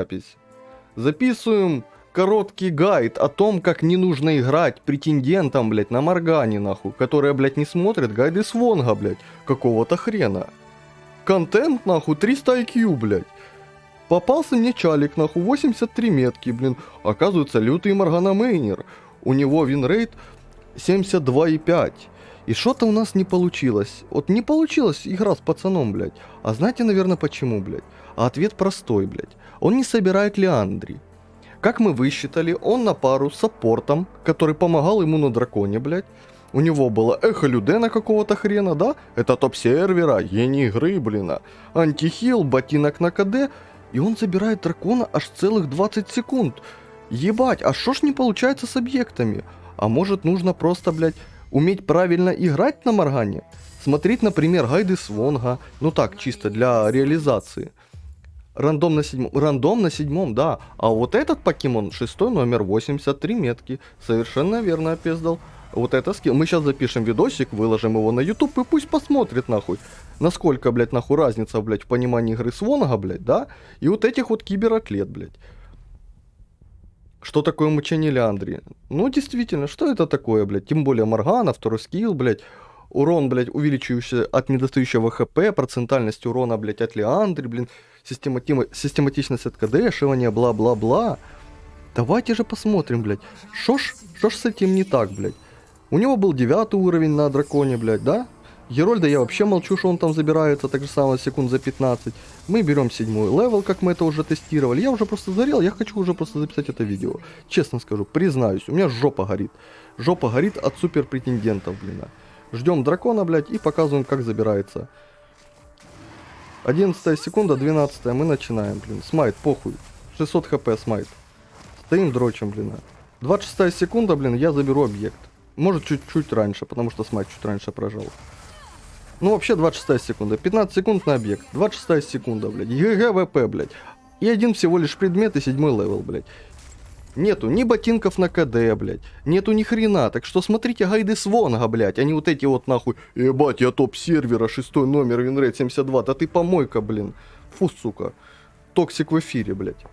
запись. Записываем короткий гайд о том, как не нужно играть претендентам, блядь, на Моргане, нахуй, которые, блядь, не смотрят гайды Свонга, блядь, какого-то хрена. Контент, нахуй, 300 IQ, блядь. Попался мне чалик, нахуй, 83 метки, блин. Оказывается, лютый Моргана мейнер. У него винрейт 72,5. И что-то у нас не получилось. Вот не получилась игра с пацаном, блядь. А знаете, наверное, почему, блядь? А ответ простой, блядь. Он не собирает Леандри. Как мы высчитали, он на пару с саппортом, который помогал ему на драконе, блядь. У него было эхо Людена какого-то хрена, да? Это топ-сервера, гений игры, блин. Антихил, ботинок на КД. И он забирает дракона аж целых 20 секунд. Ебать, а что ж не получается с объектами? А может нужно просто, блядь, уметь правильно играть на Моргане? Смотреть, например, гайды Свонга, ну так, чисто для реализации. Рандом на седьмом, рандом на седьмом, да. А вот этот покемон, шестой номер, 83 метки. Совершенно верно опездал. Вот это скилл. Мы сейчас запишем видосик, выложим его на YouTube и пусть посмотрит нахуй. Насколько, блядь, нахуй разница, блядь, в понимании игры Свонга, блядь, да? И вот этих вот кибератлет, блядь. Что такое мучение Леандри? Ну, действительно, что это такое, блядь? Тем более Моргана, второй скилл, блядь. Урон, блядь, увеличивающийся от недостающего хп, процентальность урона, блядь, от Леандри, блин. Системати... Систематичность от КД, шивание, бла-бла-бла. Давайте же посмотрим, блядь. Шо ж, шо ж с этим не так, блядь? У него был девятый уровень на драконе, блядь, да? Герольда я вообще молчу, что он там забирается, так же самое, секунд за 15. Мы берем седьмой левел, как мы это уже тестировали. Я уже просто зарел, я хочу уже просто записать это видео. Честно скажу, признаюсь, у меня жопа горит. Жопа горит от супер претендентов, блин. Ждем дракона, блядь, и показываем, как забирается. 11 секунда, 12 мы начинаем, блин. Smite, похуй. 600 хп smite. Стоим, дрочим, блин. 26 секунда, блин, я заберу объект. Может чуть-чуть раньше, потому что smite чуть раньше прожал. Ну, вообще 26 секунда. 15 секунд на объект. 26 секунда, блядь. GGWP, блядь. И один всего лишь предмет и седьмой левел, блядь. Нету ни ботинков на КД, блядь. Нету ни хрена. Так что смотрите гайды Свонга, блядь. А не вот эти вот нахуй. Ебать, я топ сервера, шестой номер, винрейт 72. Да ты помойка, блин. Фу, сука. Токсик в эфире, блядь.